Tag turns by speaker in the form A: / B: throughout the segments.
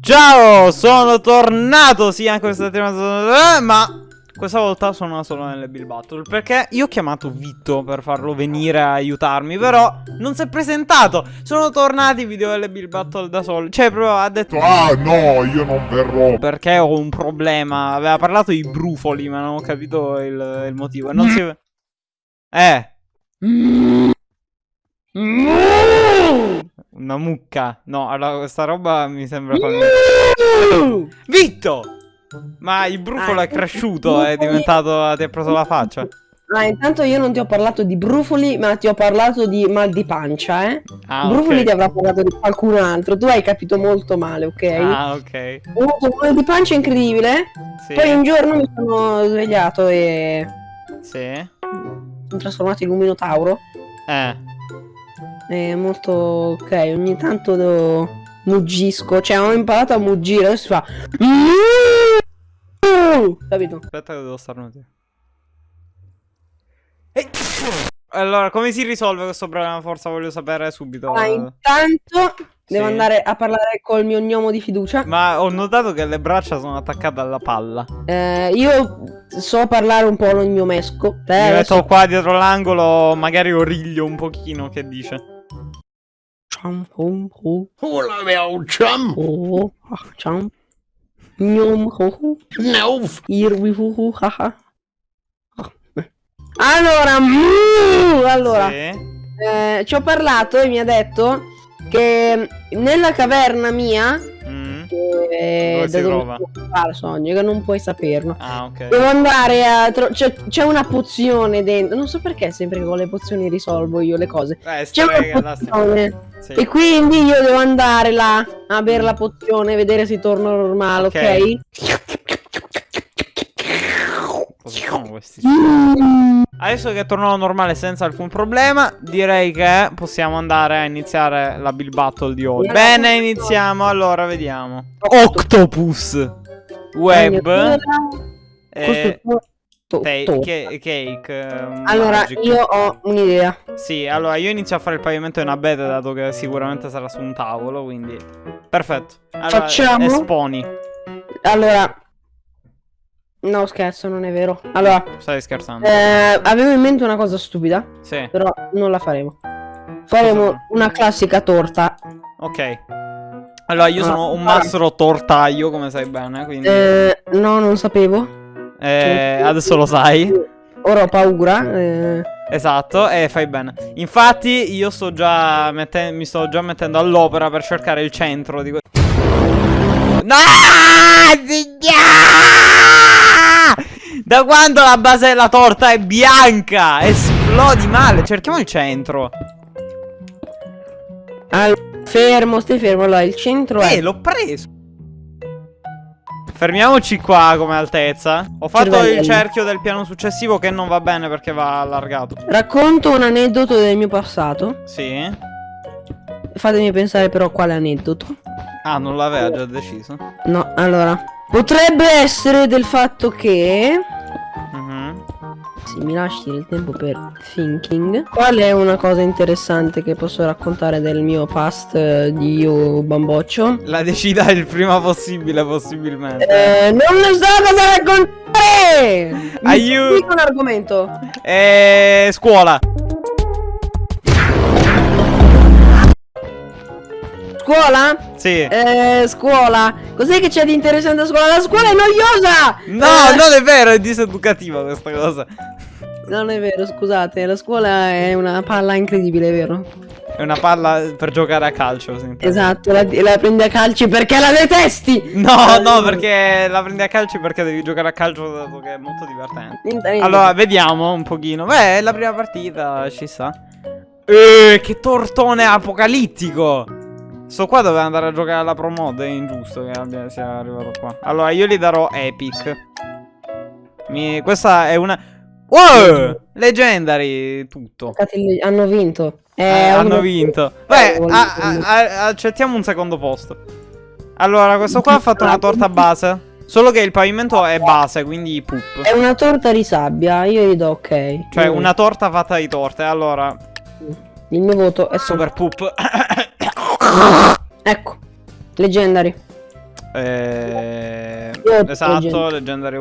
A: Ciao, sono tornato, sì, anche questa settimana, ma questa volta sono solo nelle Bill Battle Perché io ho chiamato Vitto per farlo venire a aiutarmi Però non si è presentato. Sono tornati i video delle Bill Battle da solo Cioè proprio ha detto
B: Ah no io non verrò.
A: Perché ho un problema. Aveva parlato di brufoli ma non ho capito il, il motivo. Non si... Eh Una mucca No allora questa roba mi sembra Vitto ma il brufolo
C: Ah,
A: è cresciuto, è diventato. Ti ha preso la faccia.
C: Ah, intanto io non ti ho parlato di brufoli, ma ti ho parlato di mal di pancia, eh?
A: Ah,
C: brufoli
A: ok.
C: ti avrà parlato di qualcun altro, tu hai capito molto male, ok?
A: Ah, ok.
C: Ho avuto un mal di pancia incredibile,
A: Sì.
C: poi un giorno mi sono svegliato e
A: Sì.
C: sono trasformato in un minotauro.
A: Eh.
C: È molto ok, ogni tanto devo... muggisco, cioè ho imparato a muggire, adesso si fa... Capito?
A: Aspetta che devo starnutire. E- Allora, come si risolve questo problema? Forza voglio sapere subito.
C: Ah, intanto devo
A: Sì.
C: andare a parlare col mio gnomo di fiducia.
A: Ma ho notato che le braccia sono attaccate alla palla.
C: Eh, io so parlare un po' il mio mesco. Te
A: Mi
C: adesso-
A: metto qua dietro l'angolo, magari origlio un pochino, che dice?
C: Ciao, oh, oh,
B: Hola meu chum
C: oh, ah, ciao. Gnom, oh, oh.
B: No
C: ho, ha, ha. Ah, beh. Allora, mm, allora
A: Sì.
C: eh, ci ho parlato e mi ha detto che nella caverna mia,
A: Mm.
C: che
A: Dove
C: dove puoi fare sogno, che non puoi saperlo.
A: Ah, ok.
C: Devo andare a. tro- c'è, c'è una pozione dentro. Non so perché sempre con le pozioni risolvo io le cose.
A: Eh,
C: C'è una pozione.
A: Sì.
C: E quindi io devo andare là a bere la pozione, vedere se torno normale, ok?
A: Ok. Cosa sono questi?
C: Mm.
A: Adesso che è tornato normale senza alcun problema, direi che possiamo andare a iniziare la Bill Battle di oggi. Bene, iniziamo. Allora, vediamo. Octopus. Web. E te-
C: to-
A: che- cake. eh,
C: Allora,
A: magic.
C: io ho un'idea.
A: Sì, allora io inizio a fare il pavimento in abete dato che sicuramente sarà su un tavolo, quindi... Perfetto. Allora,
C: Facciamo?
A: Esponi.
C: Allora. No, scherzo, non è vero. Allora,
A: Stai scherzando?
C: eh, avevo in mente una cosa stupida,
A: Sì,
C: però non la faremo. Faremo una classica torta.
A: ok. Allora, io
C: Ah,
A: sono un mastro tortaio, come sai bene, quindi...
C: Eh, no, non sapevo.
A: Eh, adesso lo sai.
C: Ora ho paura. eh.
A: Esatto, e fai bene. Infatti, io sto già mi sto già mettendo all'opera per cercare il centro di questo. No! Ziglia! Da quando la base della torta è bianca? Esplodi male. Cerchiamo il centro.
C: Allora, fermo, stai fermo. Allora, il centro
A: Eh,
C: è.
A: l'ho preso. Fermiamoci qua come altezza. Ho fatto il cerchio del piano successivo che non va bene perché va allargato.
C: Racconto un aneddoto del mio passato.
A: Sì.
C: Fatemi pensare, però, quale aneddoto.
A: Ah, non l'aveva già deciso.
C: No, allora. Potrebbe essere del fatto che. Se mi lasci il tempo per thinking. Qual è una cosa interessante che posso raccontare del mio past eh, di io bamboccio?
A: La decida il prima possibile, possibilmente.
C: Eh, non ne so cosa raccontare! Mi
A: Aiuto!
C: un argomento.
A: Eh, scuola.
C: Scuola?
A: Sì.
C: Eh, scuola. Cos'è che c'è di interessante a scuola? La scuola è noiosa!
A: No,
C: Eh,
A: non è vero, è diseducativa questa cosa.
C: Non è vero, scusate, la scuola è una palla incredibile, vero?
A: È una palla per giocare a calcio. intendo.
C: Esatto, la, la prendi a calci perché la detesti!
A: No, no, perché la prendi a calcio perché devi giocare a calcio dato che è molto divertente.
C: Niente, niente.
A: Allora, vediamo un pochino. Beh, è la prima partita, ci sta. Eh, che tortone apocalittico! Sto qua doveva andare a giocare alla Pro Mod, è ingiusto che abbia, sia arrivato qua. Allora, io gli darò Epic. Mi- questa è una... Wow! Legendary, tutto.
C: Hanno vinto.
A: Eh, hanno vinto.
C: Eh,
A: Beh,
C: uno-
A: a- a- a- accettiamo un secondo posto. Allora, questo qua ha fatto una torta base. Solo che il pavimento è base, quindi poop.
C: È una torta di sabbia, io gli do ok.
A: Cioè,
C: Mm.
A: una torta fatta di torte. Allora,
C: Il mio voto è
A: Super poop.
C: Ecco. Leggendari.
A: Eh, esatto,
C: Leggendary.
A: leggendary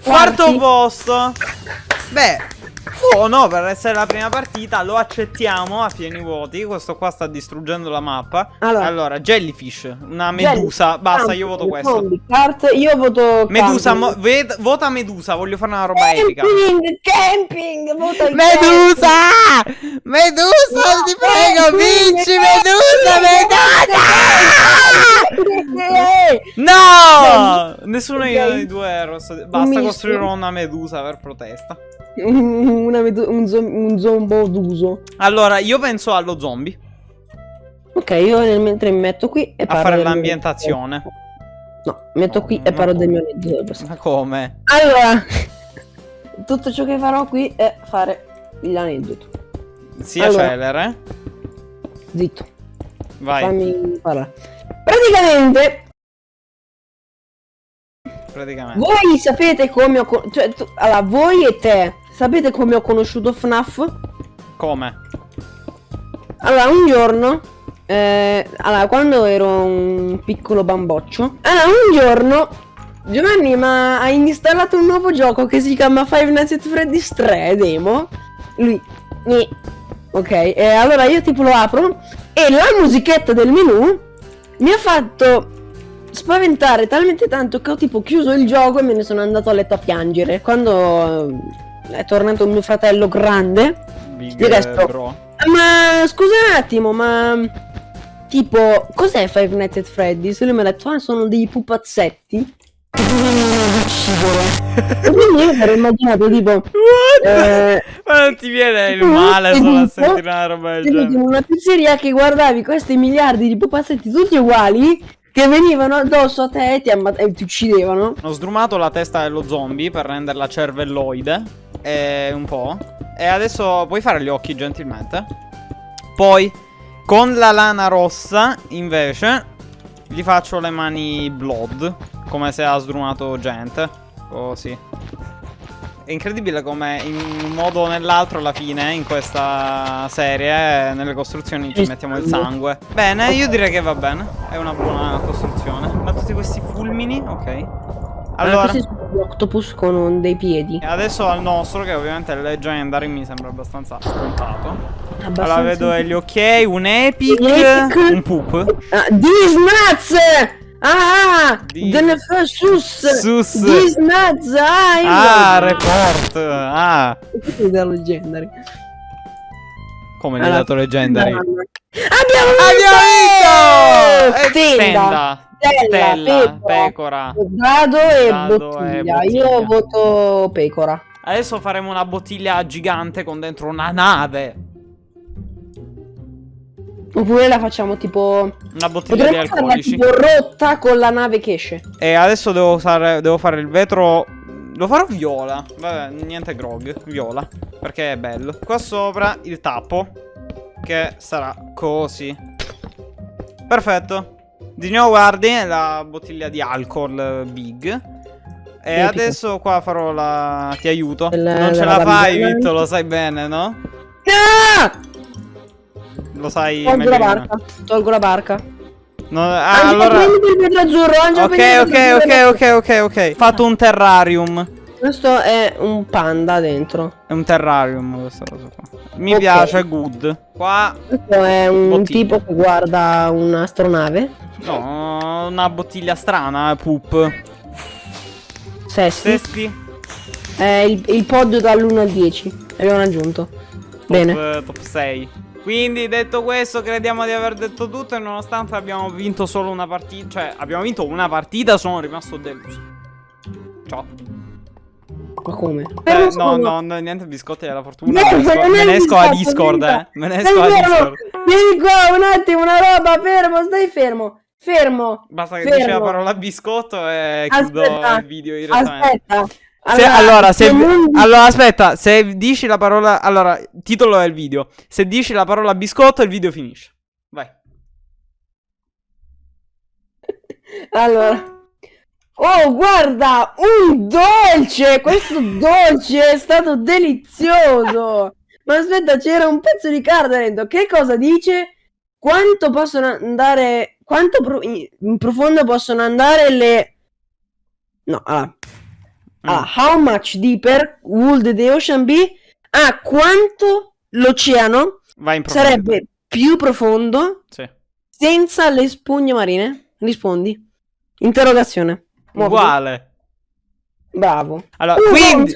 A: ovunque.
C: Quarti.
A: Quarto posto. Beh, oh no, per essere la prima partita lo accettiamo a pieni voti. Questo qua sta distruggendo la mappa.
C: Allora.
A: Allora, Jellyfish, una medusa. Basta, io voto questo.
C: Zombie, Cart, io voto
A: Medusa,
C: camping.
A: vota Medusa, voglio fare una roba epica.
C: Camping, camping, vota il
A: Medusa! Medusa,
C: No,
A: ti prego,
C: camping,
A: vinci
C: camping,
A: Medusa,
C: camping.
A: Medusa! No! Nessuno
C: Ok.
A: dei due è rosso. Basta
C: misto.
A: costruirò una Medusa per protesta.
C: Una medu- un, zom- un zombo d'uso.
A: Allora, io penso allo zombie.
C: Ok, io nel mentre mi metto qui e
A: A
C: parlo
A: fare
C: del mio-
A: l'ambientazione.
C: No, metto qui e
A: No,
C: parlo
A: no.
C: del mio aneddoto.
A: Ma come?
C: Allora, tutto ciò che farò qui è fare l'aneddoto.
A: Si
C: Allora.
A: accelera.
C: Zitto,
A: Vai,
C: fammi parlare. Praticamente,
A: praticamente.
C: voi sapete come ho... con- Cioè, tu- allora, voi e te, sapete come ho conosciuto FNAF?
A: Come?
C: Allora, un giorno, eh, allora, quando ero un piccolo bamboccio, allora, un giorno Giovanni ma ha installato un nuovo gioco che si chiama Five Nights at Freddy's 3 demo. Lui, ni. ok, e allora io tipo lo apro e la musichetta del menu mi ha fatto spaventare talmente tanto che ho tipo chiuso il gioco e me ne sono andato a letto a piangere. Quando eh, è tornato mio fratello grande,
A: Big
C: Il resto.
A: bro.
C: ma scusa un attimo, ma tipo, cos'è Five Nights at Freddy's? E lui mi ha detto, ah, sono dei pupazzetti. E quindi io mi ero immaginato tipo,
A: What?
C: eh,
A: Ma non ti viene il male
C: sei
A: solo a sentire una roba del genere.
C: una pizzeria che guardavi questi miliardi di pupazzetti tutti uguali che venivano addosso a te e ti, e ti uccidevano.
A: Ho sdrumato la testa dello zombie per renderla cervelloide. E un po'. E adesso puoi fare gli occhi gentilmente. Poi, con la lana rossa, invece, gli faccio le mani blood. Come se ha sdrumato gente. Così. È incredibile come in un modo o nell'altro alla fine in questa serie nelle costruzioni ci mettiamo il
C: sangue.
A: Bene, io direi che va bene. È una buona costruzione. Ma tutti questi fulmini, ok.
C: Allora,
A: Allora,
C: gli octopus con dei piedi.
A: e adesso al nostro che ovviamente è Legendary mi sembra abbastanza scontato.
C: Abbastanza
A: Allora vedo gli ok, un epic,
C: Un epic.
A: un poop.
C: Ah, These nuts! Ah! Nef- sus!
A: Sus.
C: Nuts! Ah!
A: Ah, report. Ah,
C: è da Legendary.
A: come
C: Allora,
A: dato Legendary?
C: Abbiamo
A: Abbiamo vinto!
C: vinto!
A: E
C: Stella,
A: Stella,
C: Stella,
A: pecora.
C: Dado e
A: Dado e
C: bottiglia.
A: bottiglia.
C: Io voto pecora.
A: Adesso faremo una bottiglia gigante con dentro una nave.
C: Oppure la facciamo tipo.
A: Una bottiglia di
C: Potremmo farla
A: alcolici.
C: tipo rotta con la nave che esce.
A: E adesso devo, usare, devo fare il vetro. Lo farò viola. Vabbè, niente grog. Viola. Perché è bello. Qua sopra il tappo. Che sarà così. Perfetto. Di nuovo guardi la bottiglia di alcol eh, big. E
C: Epico.
A: adesso qua farò la. Ti aiuto.
C: Il-
A: non ce
C: la
A: la fai. Vitto, lo sai bene, no?
C: Ah!
A: Lo sai
C: Tolgo la barca. Tolgo la barca.
A: No, ah,
C: Angelo,
A: allora.
C: prenditi il vetro azzurro. Angelo,
A: Ok,
C: prenditi il
A: ok, ok, ok, ok, ok. Fatto un terrarium.
C: Questo è un panda dentro.
A: È un terrarium questa cosa qua. Mi
C: Ok.
A: piace, good. Qua,
C: Questo è un
A: Bottiglia.
C: tipo che guarda un'astronave.
A: no, una bottiglia strana, poop.
C: Sesti.
A: Sesti,
C: È il, il podio dall'1 al 10. Abbiamo aggiunto. Bene.
A: top, eh, top 6. Quindi, detto questo, crediamo di aver detto tutto. E nonostante abbiamo vinto solo una partita, cioè, abbiamo vinto una partita, sono rimasto deluso. Ciao.
C: Ma come?
A: Eh, no, no, no, niente biscotti della fortuna.
C: No,
A: me me ne esco a Discord, eh. Me ne esco a! Discord.
C: Vieni qua un attimo, una roba, fermo, stai fermo. Fermo.
A: Basta che
C: Fermo.
A: dici la parola biscotto e chiudo
C: Aspetta,
A: il video direttamente.
C: Aspetta.
A: Se- allora, se, allora, aspetta, se dici la parola. Allora, titolo del video. Se dici la parola biscotto, il video finisce. Vai.
C: Allora. Oh, guarda, un dolce! Questo dolce è stato delizioso! Ma aspetta, c'era un pezzo di carta dentro. Che cosa dice? Quanto possono andare. Quanto pro- in profondo possono andare le. No, allora. Ah, how much deeper would the ocean be? Ah, quanto l'oceano sarebbe più profondo
A: Sì.
C: senza le spugne marine? Rispondi. Interrogazione. Muoviti.
A: Uguale.
C: Bravo.
A: Allora,
C: Uh,
A: quindi...